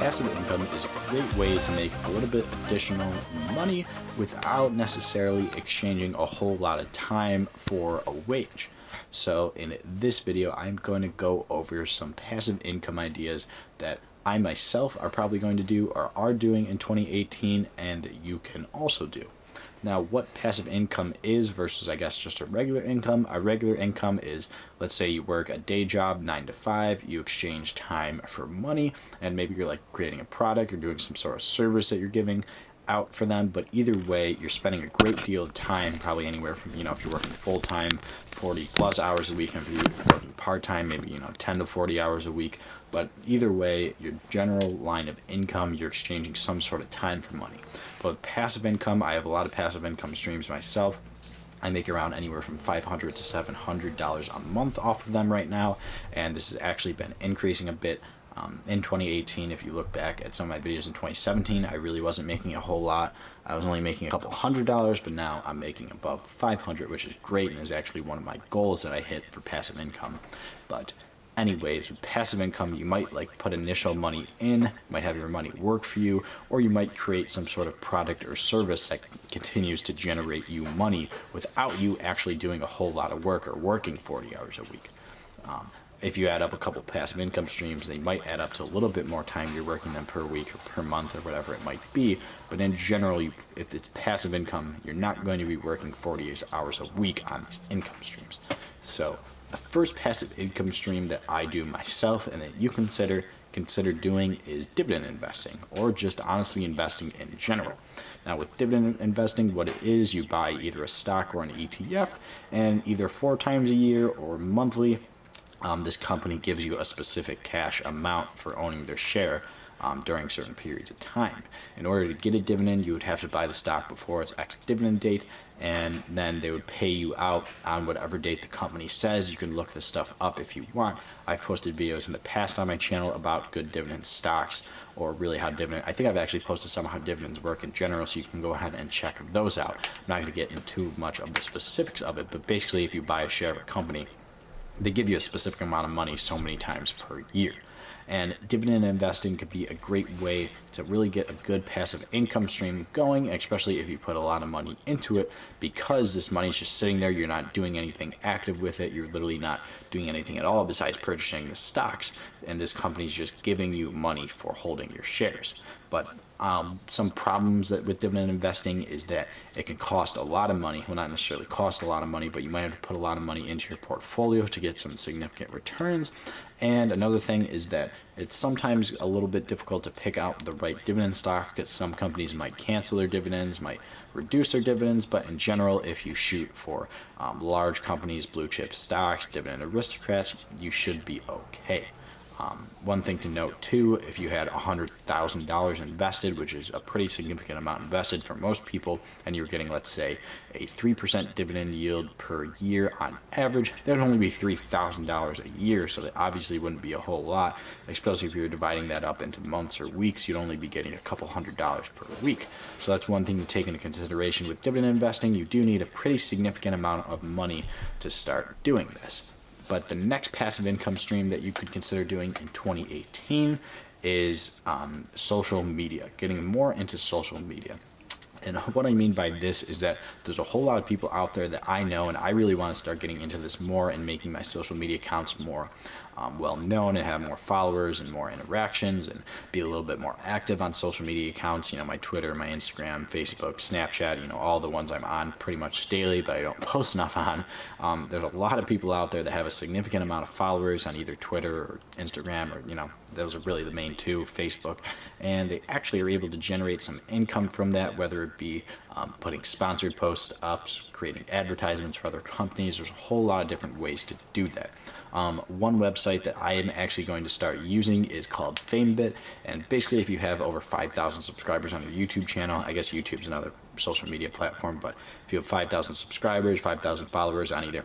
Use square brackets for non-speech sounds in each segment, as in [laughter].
passive income is a great way to make a little bit additional money without necessarily exchanging a whole lot of time for a wage. So in this video, I'm going to go over some passive income ideas that I myself are probably going to do or are doing in 2018 and that you can also do. Now, what passive income is versus, I guess, just a regular income. A regular income is, let's say you work a day job, 9 to 5, you exchange time for money, and maybe you're like creating a product or doing some sort of service that you're giving, out for them, but either way, you're spending a great deal of time, probably anywhere from, you know, if you're working full time, 40 plus hours a week, and if you're working part time, maybe, you know, 10 to 40 hours a week. But either way, your general line of income, you're exchanging some sort of time for money. But passive income, I have a lot of passive income streams myself. I make around anywhere from 500 to $700 a month off of them right now, and this has actually been increasing a bit um, in 2018, if you look back at some of my videos in 2017, I really wasn't making a whole lot. I was only making a couple hundred dollars, but now I'm making above 500, which is great and is actually one of my goals that I hit for passive income. But anyways, with passive income, you might like put initial money in, might have your money work for you, or you might create some sort of product or service that continues to generate you money without you actually doing a whole lot of work or working 40 hours a week. Um, if you add up a couple passive income streams, they might add up to a little bit more time you're working them per week or per month or whatever it might be. But in general, you, if it's passive income, you're not going to be working 48 hours a week on these income streams. So the first passive income stream that I do myself and that you consider consider doing is dividend investing or just honestly investing in general. Now with dividend investing, what it is, you buy either a stock or an ETF and either four times a year or monthly um, this company gives you a specific cash amount for owning their share um, during certain periods of time. In order to get a dividend, you would have to buy the stock before its ex-dividend date, and then they would pay you out on whatever date the company says. You can look this stuff up if you want. I've posted videos in the past on my channel about good dividend stocks, or really how dividend, I think I've actually posted some how dividends work in general, so you can go ahead and check those out. I'm not going to get into much of the specifics of it, but basically if you buy a share of a company, they give you a specific amount of money so many times per year. And dividend investing could be a great way to really get a good passive income stream going, especially if you put a lot of money into it, because this money is just sitting there. You're not doing anything active with it. You're literally not doing anything at all besides purchasing the stocks. And this company is just giving you money for holding your shares. But um, some problems that with dividend investing is that it can cost a lot of money. Well, not necessarily cost a lot of money, but you might have to put a lot of money into your portfolio to get some significant returns. And another thing is that it's sometimes a little bit difficult to pick out the right dividend stock because some companies might cancel their dividends, might reduce their dividends, but in general, if you shoot for um, large companies, blue chip stocks, dividend aristocrats, you should be okay. Um, one thing to note too, if you had $100,000 invested, which is a pretty significant amount invested for most people, and you were getting, let's say, a 3% dividend yield per year on average, that would only be $3,000 a year, so that obviously wouldn't be a whole lot, especially if you're dividing that up into months or weeks, you'd only be getting a couple hundred dollars per week. So that's one thing to take into consideration with dividend investing. You do need a pretty significant amount of money to start doing this. But the next passive income stream that you could consider doing in 2018 is um, social media, getting more into social media. And [laughs] what I mean by this is that there's a whole lot of people out there that I know, and I really want to start getting into this more and making my social media accounts more um, well known and have more followers and more interactions and be a little bit more active on social media accounts. You know, my Twitter, my Instagram, Facebook, Snapchat, you know, all the ones I'm on pretty much daily, but I don't [laughs] post enough on. Um, there's a lot of people out there that have a significant amount of followers on either Twitter or Instagram or, you know, those are really the main two, Facebook, and they actually are able to generate some income from that, whether it be um, putting sponsored posts up, creating advertisements for other companies. There's a whole lot of different ways to do that. Um, one website that I am actually going to start using is called FameBit, and basically if you have over 5,000 subscribers on your YouTube channel, I guess YouTube's another social media platform, but if you have 5,000 subscribers, 5,000 followers on either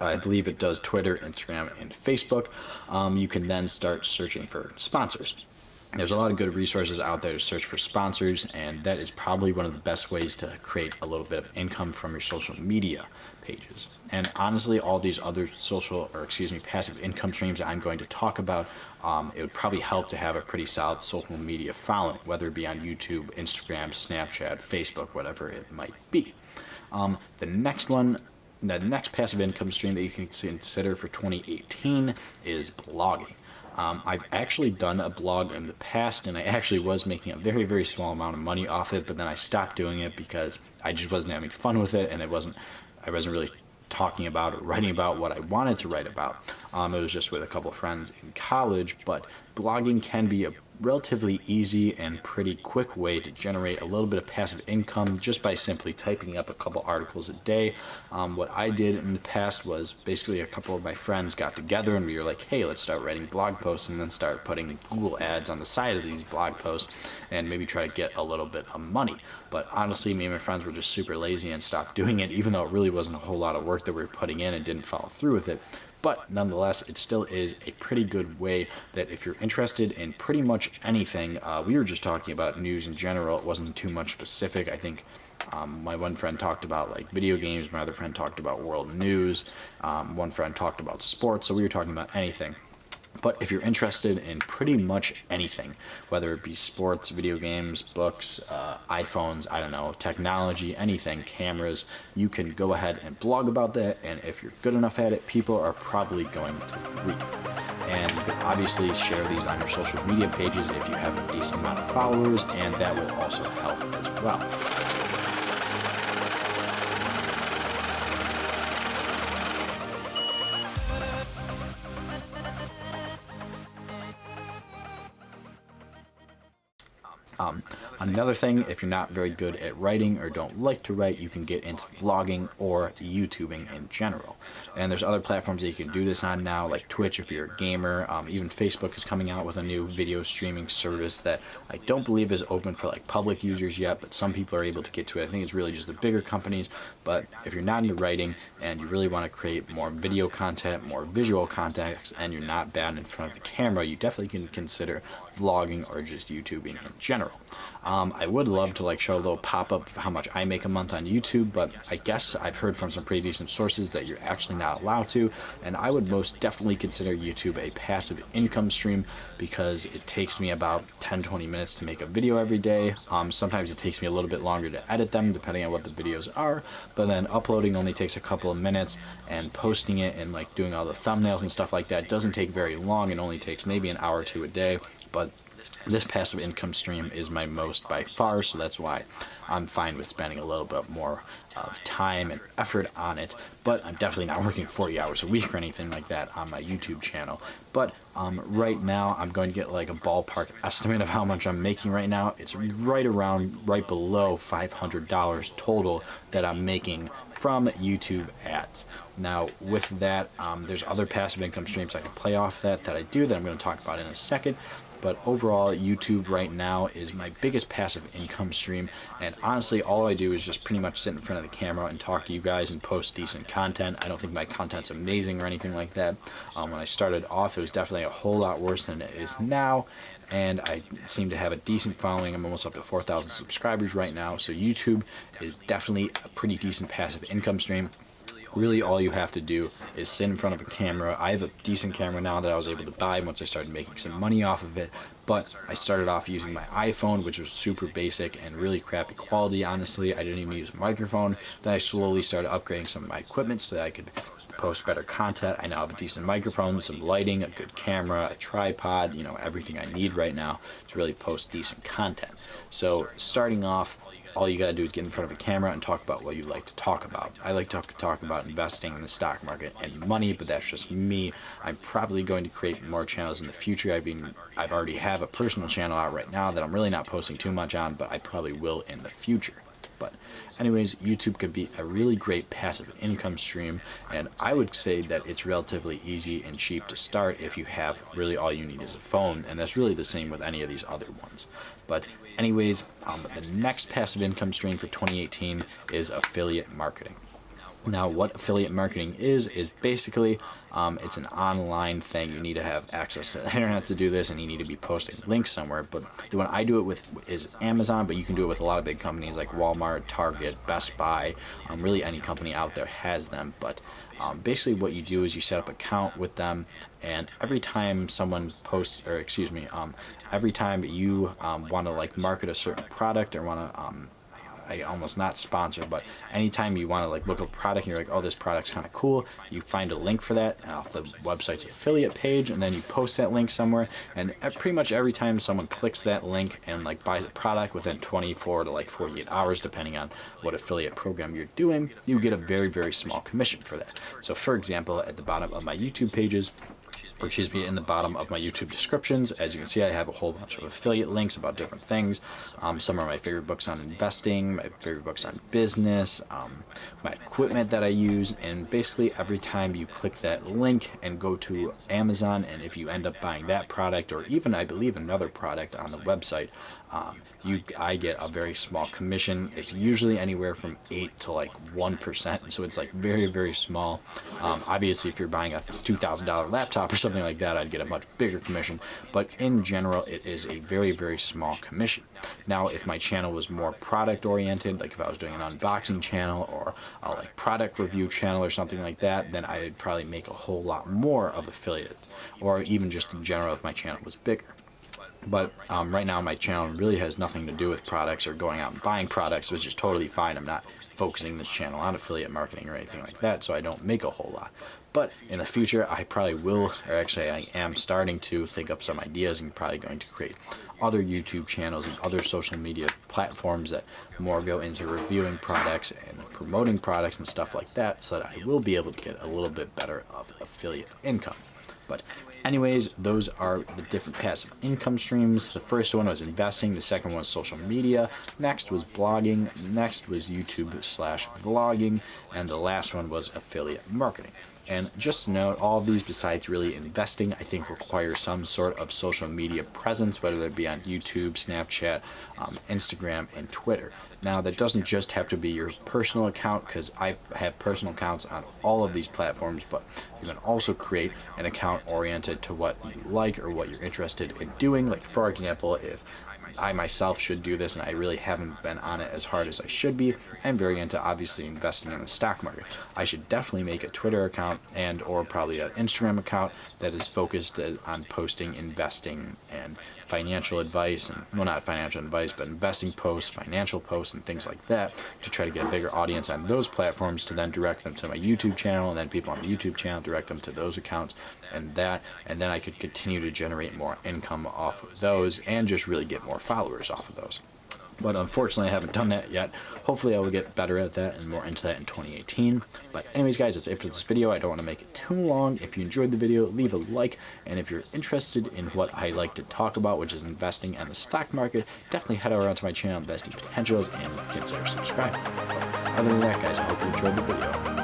I believe it does Twitter, Instagram, and Facebook. Um, you can then start searching for sponsors. there's a lot of good resources out there to search for sponsors and that is probably one of the best ways to create a little bit of income from your social media pages and honestly all these other social or excuse me passive income streams i'm going to talk about um, it would probably help to have a pretty solid social media following whether it be on youtube instagram snapchat facebook whatever it might be um, the next one the next passive income stream that you can consider for 2018 is blogging um, I've actually done a blog in the past and I actually was making a very, very small amount of money off it, but then I stopped doing it because I just wasn't having fun with it and it wasn't, I wasn't really talking about or writing about what I wanted to write about. Um, it was just with a couple of friends in college, but blogging can be a relatively easy and pretty quick way to generate a little bit of passive income just by simply typing up a couple articles a day. Um, what I did in the past was basically a couple of my friends got together and we were like, hey, let's start writing blog posts and then start putting Google ads on the side of these blog posts and maybe try to get a little bit of money. But honestly, me and my friends were just super lazy and stopped doing it, even though it really wasn't a whole lot of work that we were putting in and didn't follow through with it but nonetheless it still is a pretty good way that if you're interested in pretty much anything uh, we were just talking about news in general. It wasn't too much specific. I think um, my one friend talked about like video games. My other friend talked about world news. Um, one friend talked about sports. So we were talking about anything but if you're interested in pretty much anything, whether it be sports, video games, books, uh, iPhones, I don't know, technology, anything, cameras, you can go ahead and blog about that. And if you're good enough at it, people are probably going to read. And you can obviously share these on your social media pages if you have a decent amount of followers, and that will also help as well. Um, another thing, if you're not very good at writing or don't like to write, you can get into vlogging or YouTubing in general. And there's other platforms that you can do this on now, like Twitch if you're a gamer. Um, even Facebook is coming out with a new video streaming service that I don't believe is open for like public users yet, but some people are able to get to it. I think it's really just the bigger companies. But if you're not into writing and you really want to create more video content, more visual content, and you're not bad in front of the camera, you definitely can consider vlogging or just YouTubing in general. Um, I would love to like show a little pop-up of how much I make a month on YouTube, but I guess I've heard from some pretty decent sources that you're actually not allowed to, and I would most definitely consider YouTube a passive income stream because it takes me about 10-20 minutes to make a video every day. Um, sometimes it takes me a little bit longer to edit them depending on what the videos are, but then uploading only takes a couple of minutes and posting it and like doing all the thumbnails and stuff like that doesn't take very long. It only takes maybe an hour or two a day, but this passive income stream is my most by far, so that's why I'm fine with spending a little bit more of time and effort on it, but I'm definitely not working 40 hours a week or anything like that on my YouTube channel. But um, right now, I'm going to get like a ballpark estimate of how much I'm making right now. It's right around, right below $500 total that I'm making from YouTube ads. Now, with that, um, there's other passive income streams I can play off that that I do that I'm going to talk about in a second but overall YouTube right now is my biggest passive income stream and honestly all I do is just pretty much sit in front of the camera and talk to you guys and post decent content. I don't think my content's amazing or anything like that. Um, when I started off it was definitely a whole lot worse than it is now and I seem to have a decent following. I'm almost up to 4,000 subscribers right now so YouTube is definitely a pretty decent passive income stream really all you have to do is sit in front of a camera. I have a decent camera now that I was able to buy once I started making some money off of it, but I started off using my iPhone, which was super basic and really crappy quality, honestly. I didn't even use a microphone. Then I slowly started upgrading some of my equipment so that I could post better content. I now have a decent microphone, some lighting, a good camera, a tripod, you know, everything I need right now to really post decent content. So starting off, all you gotta do is get in front of a camera and talk about what you like to talk about. I like to talk about investing in the stock market and money, but that's just me. I'm probably going to create more channels in the future. I've been, I've already have a personal channel out right now that I'm really not posting too much on, but I probably will in the future. But anyways, YouTube could be a really great passive income stream, and I would say that it's relatively easy and cheap to start if you have really all you need is a phone, and that's really the same with any of these other ones. But anyways, um, the next passive income stream for 2018 is affiliate marketing. Now, what affiliate marketing is, is basically um, it's an online thing. You need to have access to the internet to do this, and you need to be posting links somewhere. But the one I do it with is Amazon, but you can do it with a lot of big companies like Walmart, Target, Best Buy. Um, really, any company out there has them. But um, basically, what you do is you set up an account with them, and every time someone posts, or excuse me, um, every time you um, want to like market a certain product or want to um, I almost not sponsor, but anytime you want to like look at a product and you're like, oh, this product's kind of cool, you find a link for that off the website's affiliate page, and then you post that link somewhere. And pretty much every time someone clicks that link and like buys a product within 24 to like 48 hours, depending on what affiliate program you're doing, you get a very very small commission for that. So, for example, at the bottom of my YouTube pages, excuse me, in the bottom of my YouTube descriptions. As you can see, I have a whole bunch of affiliate links about different things. Um, some are my favorite books on investing, my favorite books on business, um, my equipment that I use, and basically every time you click that link and go to Amazon, and if you end up buying that product, or even I believe another product on the website, um, you I get a very small commission. It's usually anywhere from 8 to like 1%, so it's like very, very small. Um, obviously, if you're buying a $2,000 laptop or something like that, I'd get a much bigger commission, but in general, it is a very, very small commission. Now, if my channel was more product oriented, like if I was doing an unboxing channel or a like product review channel or something like that, then I'd probably make a whole lot more of affiliate, or even just in general if my channel was bigger. But um, right now my channel really has nothing to do with products or going out and buying products, which is totally fine. I'm not focusing this channel on affiliate marketing or anything like that, so I don't make a whole lot. But in the future, I probably will, or actually I am starting to think up some ideas and probably going to create other YouTube channels and other social media platforms that more go into reviewing products and promoting products and stuff like that so that I will be able to get a little bit better of affiliate income. But anyways, those are the different passive income streams. The first one was investing. The second one was social media. Next was blogging. Next was YouTube slash vlogging. And the last one was affiliate marketing. And just note, all of these besides really investing, I think require some sort of social media presence, whether it be on YouTube, Snapchat, um, Instagram, and Twitter. Now that doesn't just have to be your personal account because I have personal accounts on all of these platforms, but you can also create an account oriented to what you like or what you're interested in doing. Like for example, if I myself should do this and I really haven't been on it as hard as I should be. I'm very into obviously investing in the stock market. I should definitely make a Twitter account and or probably an Instagram account that is focused uh, on posting investing and financial advice and well not financial advice but investing posts financial posts and things like that to try to get a bigger audience on those platforms to then direct them to my youtube channel and then people on the youtube channel direct them to those accounts and that and then i could continue to generate more income off of those and just really get more followers off of those but unfortunately I haven't done that yet. Hopefully I will get better at that and more into that in 2018. But anyways guys, that's it for this video. I don't want to make it too long. If you enjoyed the video, leave a like, and if you're interested in what I like to talk about, which is investing and the stock market, definitely head over to my channel, Investing Potentials, and consider subscribing. Other than that guys, I hope you enjoyed the video.